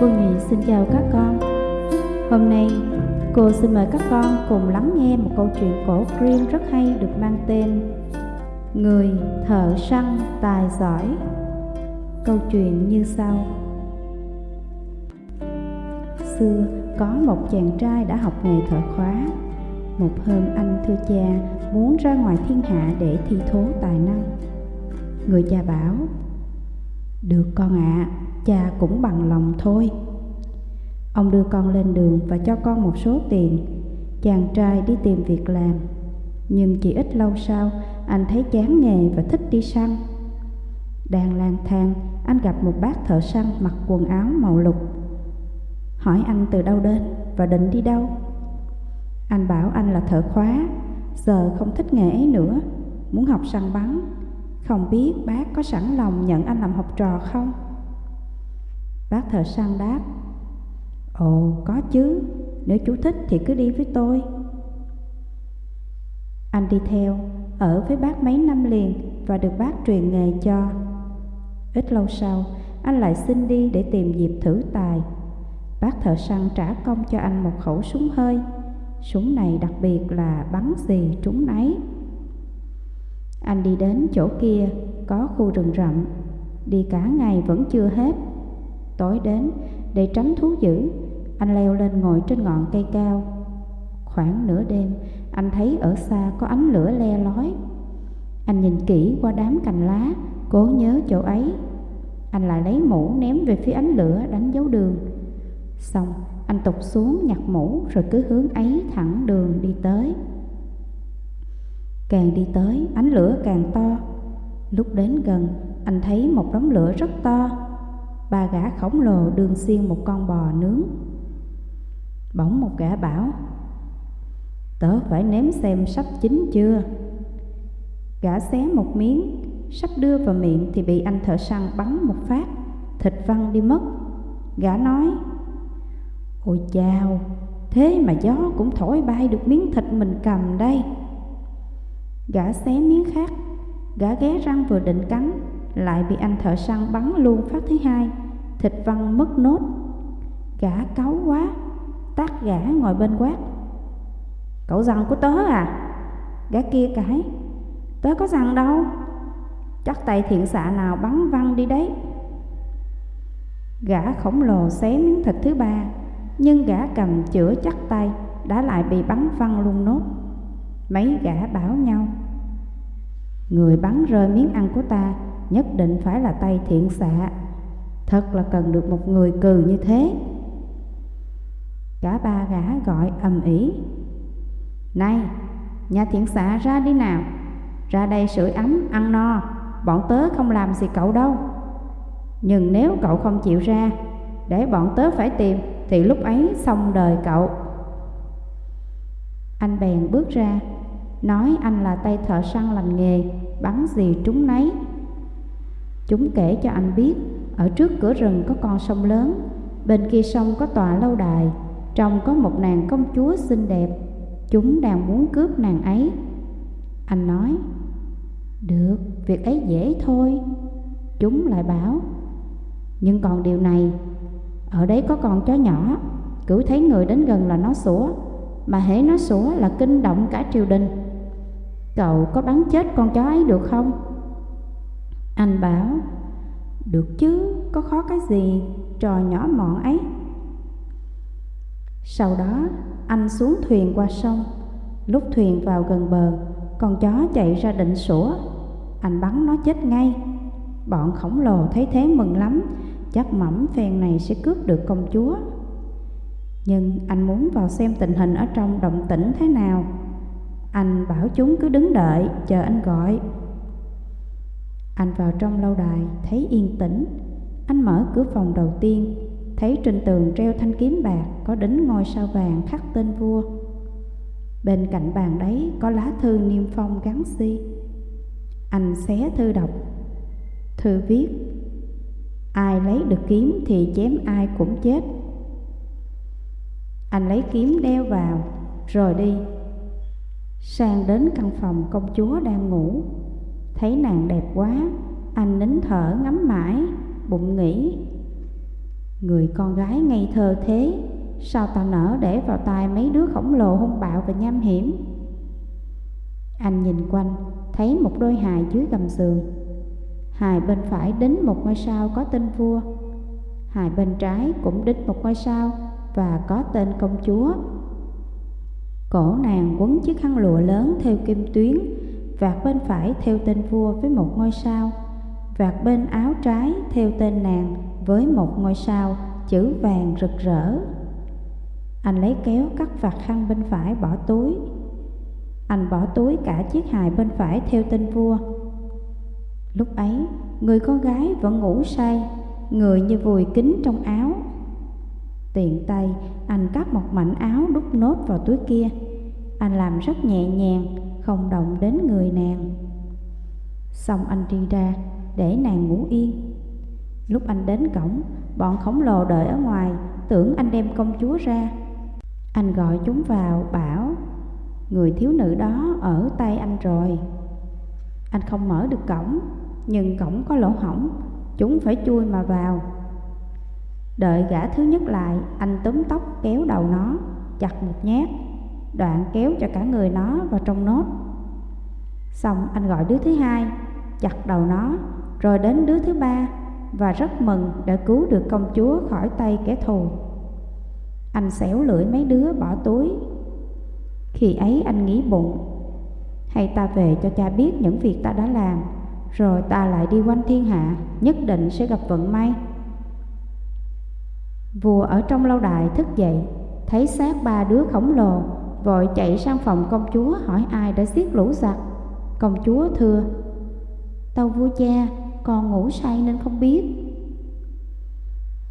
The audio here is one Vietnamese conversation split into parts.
Cô Nhụy xin chào các con. Hôm nay, cô xin mời các con cùng lắng nghe một câu chuyện cổ Grimm rất hay được mang tên Người thợ săn tài giỏi. Câu chuyện như sau. Xưa, có một chàng trai đã học nghề thợ khóa. Một hôm, anh thưa cha muốn ra ngoài thiên hạ để thi thố tài năng. Người cha bảo được con ạ, à, cha cũng bằng lòng thôi. Ông đưa con lên đường và cho con một số tiền. Chàng trai đi tìm việc làm Nhưng chỉ ít lâu sau Anh thấy chán nghề và thích đi săn. Đang lang thang Anh gặp một bác thợ săn mặc quần áo màu lục. Hỏi anh từ đâu đến và định đi đâu. Anh bảo anh là thợ khóa Giờ không thích nghề ấy nữa Muốn học săn bắn. Không biết bác có sẵn lòng nhận anh làm học trò không Bác thợ săn đáp Ồ, có chứ, nếu chú thích thì cứ đi với tôi. Anh đi theo, ở với bác mấy năm liền và được bác truyền nghề cho. Ít lâu sau, anh lại xin đi để tìm dịp thử tài. Bác thợ săn trả công cho anh một khẩu súng hơi. Súng này đặc biệt là bắn gì trúng nấy. Anh đi đến chỗ kia, có khu rừng rậm. Đi cả ngày vẫn chưa hết. Tối đến, để tránh thú dữ, anh leo lên ngồi trên ngọn cây cao. Khoảng nửa đêm Anh thấy ở xa có ánh lửa le lói. Anh nhìn kỹ qua đám cành lá Cố nhớ chỗ ấy. Anh lại lấy mũ ném về phía ánh lửa đánh dấu đường. Xong anh tục xuống nhặt mũ Rồi cứ hướng ấy thẳng đường đi tới. Càng đi tới, ánh lửa càng to. Lúc đến gần, anh thấy một đống lửa rất to. Ba gã khổng lồ đường xiên một con bò nướng. Bỗng một gã bảo, Tớ phải nếm xem sắp chín chưa? Gã xé một miếng, Sắp đưa vào miệng thì bị anh thợ săn bắn một phát. Thịt văng đi mất. Gã nói, Ôi chào Thế mà gió cũng thổi bay được miếng thịt mình cầm đây. Gã xé miếng khác. Gã ghé răng vừa định cắn, Lại bị anh thợ săn bắn luôn phát thứ hai. Thịt văng mất nốt. Gã cáu quá, Tát gã ngồi bên quát. Cậu răng của tớ à? Gã kia cái Tớ có răng đâu. Chắc tay thiện xạ nào bắn văng đi đấy. Gã khổng lồ xé miếng thịt thứ ba, Nhưng gã cầm chữa chắc tay, Đã lại bị bắn văng luôn nốt. Mấy gã bảo nhau. Người bắn rơi miếng ăn của ta Nhất định phải là tay thiện xạ. Thật là cần được một người cừ như thế. Cả ba gã gọi ầm ĩ. Này, nhà thiện xạ ra đi nào. Ra đây sưởi ấm, ăn no. Bọn tớ không làm gì cậu đâu. Nhưng nếu cậu không chịu ra Để bọn tớ phải tìm Thì lúc ấy xong đời cậu. Anh bèn bước ra. Nói anh là tay thợ săn lành nghề Bắn gì trúng nấy. Chúng kể cho anh biết Ở trước cửa rừng có con sông lớn Bên kia sông có tòa lâu đài trong có một nàng công chúa xinh đẹp. Chúng đang muốn cướp nàng ấy. Anh nói Được, việc ấy dễ thôi. Chúng lại bảo Nhưng còn điều này Ở đấy có con chó nhỏ Cứ thấy người đến gần là nó sủa Mà hễ nó sủa là kinh động cả triều đình. Cậu có bắn chết con chó ấy được không? Anh bảo Được chứ, có khó cái gì Trò nhỏ mọn ấy. Sau đó anh xuống thuyền qua sông. Lúc thuyền vào gần bờ Con chó chạy ra định sủa. Anh bắn nó chết ngay. Bọn khổng lồ thấy thế mừng lắm Chắc mẩm phen này sẽ cướp được công chúa. Nhưng anh muốn vào xem tình hình ở trong động tĩnh thế nào. Anh bảo chúng cứ đứng đợi, chờ anh gọi Anh vào trong lâu đài, thấy yên tĩnh Anh mở cửa phòng đầu tiên, thấy trên tường treo thanh kiếm bạc có đính ngôi sao vàng khắc tên vua. Bên cạnh bàn đấy có lá thư niêm phong gắn si. Anh xé thư đọc. Thư viết, Ai lấy được kiếm thì chém ai cũng chết. Anh lấy kiếm đeo vào, rồi đi. Sang đến căn phòng công chúa đang ngủ. Thấy nàng đẹp quá, anh nín thở ngắm mãi, bụng nghĩ Người con gái ngây thơ thế Sao ta nỡ để vào tay mấy đứa khổng lồ hung bạo và nham hiểm? Anh nhìn quanh Thấy một đôi hài dưới gầm giường. Hài bên phải đính một ngôi sao có tên vua. Hài bên trái cũng đính một ngôi sao Và có tên công chúa. Cổ nàng quấn chiếc khăn lụa lớn theo kim tuyến Vạt bên phải theo tên vua với một ngôi sao Vạt bên áo trái theo tên nàng với một ngôi sao chữ vàng rực rỡ. Anh lấy kéo cắt vạt khăn bên phải bỏ túi. Anh bỏ túi cả chiếc hài bên phải theo tên vua. Lúc ấy, người con gái vẫn ngủ say Người như vùi kín trong áo. Tiện tay, anh cắt một mảnh áo đút nốt vào túi kia. Anh làm rất nhẹ nhàng, không động đến người nàng. Xong anh đi ra, để nàng ngủ yên. Lúc anh đến cổng, bọn khổng lồ đợi ở ngoài Tưởng anh đem công chúa ra. Anh gọi chúng vào, bảo Người thiếu nữ đó ở tay anh rồi. Anh không mở được cổng Nhưng cổng có lỗ hỏng Chúng phải chui mà vào. Đợi gã thứ nhất lại Anh túm tóc kéo đầu nó Chặt một nhát. Đoạn kéo cho cả người nó vào trong nốt. Xong anh gọi đứa thứ hai, Chặt đầu nó, Rồi đến đứa thứ ba Và rất mừng đã cứu được công chúa khỏi tay kẻ thù. Anh xẻo lưỡi mấy đứa bỏ túi. Khi ấy anh nghĩ bụng, Hay ta về cho cha biết những việc ta đã làm, rồi ta lại đi quanh thiên hạ, Nhất định sẽ gặp vận may. Vua ở trong lâu đài thức dậy, Thấy xác ba đứa khổng lồ Vội chạy sang phòng công chúa hỏi ai đã giết lũ giặc Công chúa thưa Tâu vua cha Con ngủ say nên không biết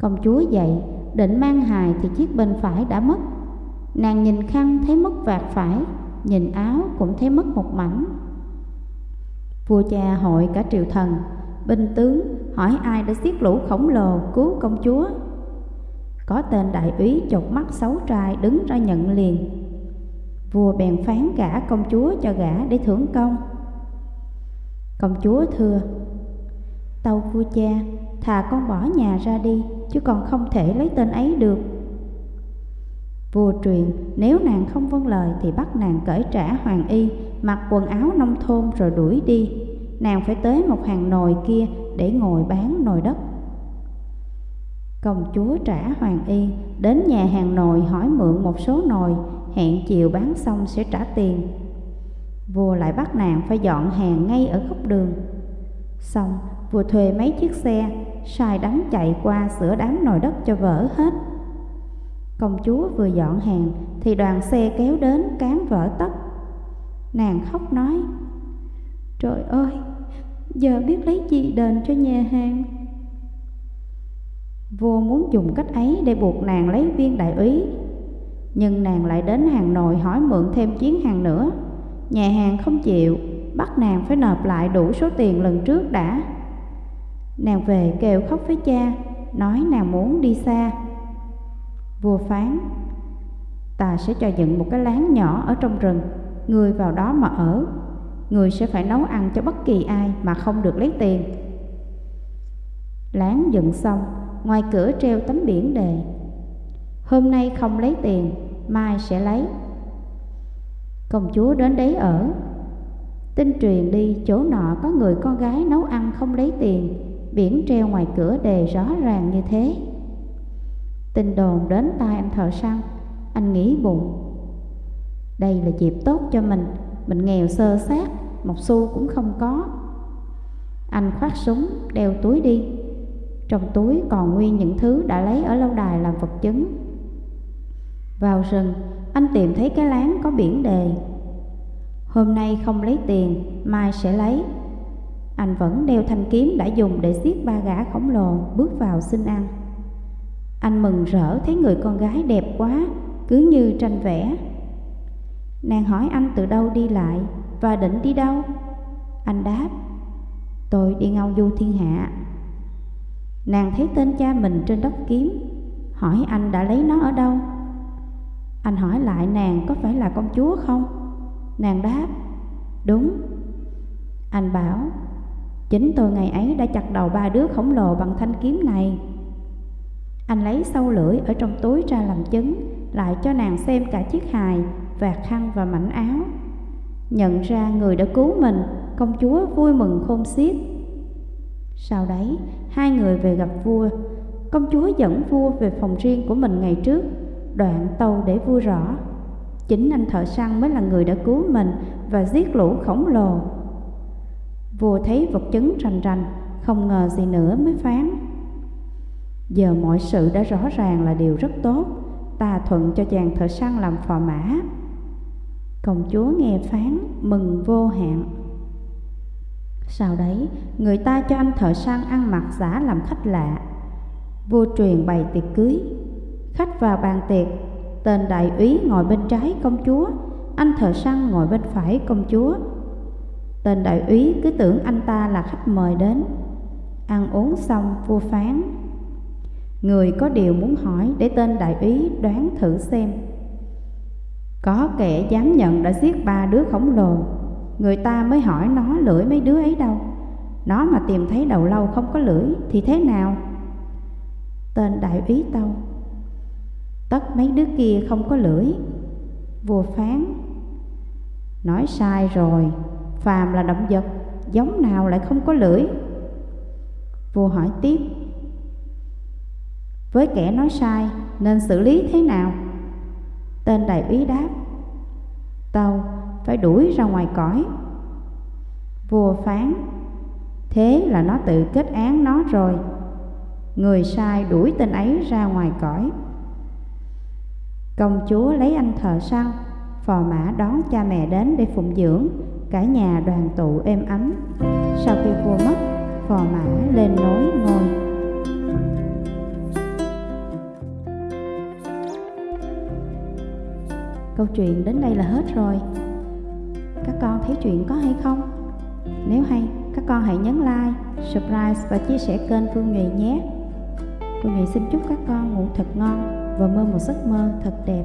Công chúa dậy Định mang hài thì chiếc bên phải đã mất Nàng nhìn khăn thấy mất vạt phải Nhìn áo cũng thấy mất một mảnh Vua cha hội cả triều thần, binh tướng hỏi ai đã giết lũ khổng lồ cứu công chúa. Có tên đại úy chột mắt xấu trai đứng ra nhận liền. Vua bèn phán gả công chúa cho gả để thưởng công. Công chúa thưa, tâu vua cha, thà con bỏ nhà ra đi, chứ còn không thể lấy tên ấy được. Vua truyền, nếu nàng không vâng lời thì bắt nàng cởi trả hoàng y, mặc quần áo nông thôn rồi đuổi đi. Nàng phải tới một hàng nồi kia để ngồi bán nồi đất. Công chúa trả hoàng y, đến nhà hàng nồi hỏi mượn một số nồi, hẹn chiều bán xong sẽ trả tiền. Vua lại bắt nàng phải dọn hàng ngay ở góc đường. Xong, vua thuê mấy chiếc xe, sai đánh chạy qua sửa đám nồi đất cho vỡ hết. Công chúa vừa dọn hàng thì đoàn xe kéo đến cán vỡ tất. Nàng khóc nói, Trời ơi, giờ biết lấy gì đền cho nhà hàng? Vua muốn dùng cách ấy để buộc nàng lấy viên đại úy nhưng nàng lại đến hàng nội hỏi mượn thêm chuyến hàng nữa. Nhà hàng không chịu, bắt nàng phải nộp lại đủ số tiền lần trước đã. Nàng về kêu khóc với cha, nói nàng muốn đi xa. Vua phán Ta sẽ cho dựng một cái láng nhỏ ở trong rừng Người vào đó mà ở. Người sẽ phải nấu ăn cho bất kỳ ai mà không được lấy tiền. Láng dựng xong Ngoài cửa treo tấm biển đề Hôm nay không lấy tiền Mai sẽ lấy. Công chúa đến đấy ở. Tin truyền đi, chỗ nọ có người con gái nấu ăn không lấy tiền, Biển treo ngoài cửa đề rõ ràng như thế. Tin đồn đến tai anh thợ săn, Anh nghĩ bụng. Đây là dịp tốt cho mình Mình nghèo sơ sát Một xu cũng không có. Anh khoác súng, đeo túi đi. Trong túi còn nguyên những thứ đã lấy ở lâu đài làm vật chứng. Vào rừng Anh tìm thấy cái láng có biển đề Hôm nay không lấy tiền Mai sẽ lấy Anh vẫn đeo thanh kiếm đã dùng để giết ba gã khổng lồ Bước vào xin ăn anh mừng rỡ thấy người con gái đẹp quá, cứ như tranh vẽ. Nàng hỏi anh từ đâu đi lại và định đi đâu? Anh đáp, tôi đi ngao du thiên hạ. Nàng thấy tên cha mình trên đốc kiếm, hỏi anh đã lấy nó ở đâu? Anh hỏi lại nàng có phải là công chúa không? Nàng đáp, đúng. Anh bảo, chính tôi ngày ấy đã chặt đầu ba đứa khổng lồ bằng thanh kiếm này. Anh lấy sâu lưỡi ở trong túi ra làm chứng, lại cho nàng xem cả chiếc hài, vạt khăn và mảnh áo. Nhận ra người đã cứu mình, công chúa vui mừng khôn xiết. Sau đấy, hai người về gặp vua. Công chúa dẫn vua về phòng riêng của mình ngày trước, đoạn tâu để vua rõ. Chính anh thợ săn mới là người đã cứu mình và giết lũ khổng lồ. Vua thấy vật chứng rành rành, không ngờ gì nữa mới phán. Giờ mọi sự đã rõ ràng là điều rất tốt, ta thuận cho chàng thợ săn làm phò mã. Công chúa nghe phán, mừng vô hạn. Sau đấy, người ta cho anh thợ săn ăn mặc giả làm khách lạ. Vua truyền bày tiệc cưới. Khách vào bàn tiệc, tên đại úy ngồi bên trái công chúa, anh thợ săn ngồi bên phải công chúa. Tên đại úy cứ tưởng anh ta là khách mời đến. Ăn uống xong, vua phán. Người có điều muốn hỏi để tên đại úy đoán thử xem. Có kẻ dám nhận đã giết ba đứa khổng lồ Người ta mới hỏi nó lưỡi mấy đứa ấy đâu Nó mà tìm thấy đầu lâu không có lưỡi Thì thế nào Tên đại úy tâu Tất mấy đứa kia không có lưỡi. Vua phán Nói, sai rồi, Phàm là động vật, Giống nào lại không có lưỡi? Vua hỏi tiếp, Với kẻ nói sai, Nên xử lý thế nào? Tên đại úy đáp tàu phải đuổi ra ngoài cõi. Vua phán, Thế là nó tự kết án nó rồi. Người sai đuổi tên ấy ra ngoài cõi. Công chúa lấy anh thợ săn Phò mã đón cha mẹ đến để phụng dưỡng Cả nhà đoàn tụ êm ấm. Sau khi vua mất Phò mã lên nối ngôi Câu chuyện đến đây là hết rồi. Các con thấy chuyện có hay không? Nếu hay, các con hãy nhấn like, subscribe và chia sẻ kênh Phương Nhụy nhé. Phương Nhụy xin chúc các con ngủ thật ngon và mơ một giấc mơ thật đẹp.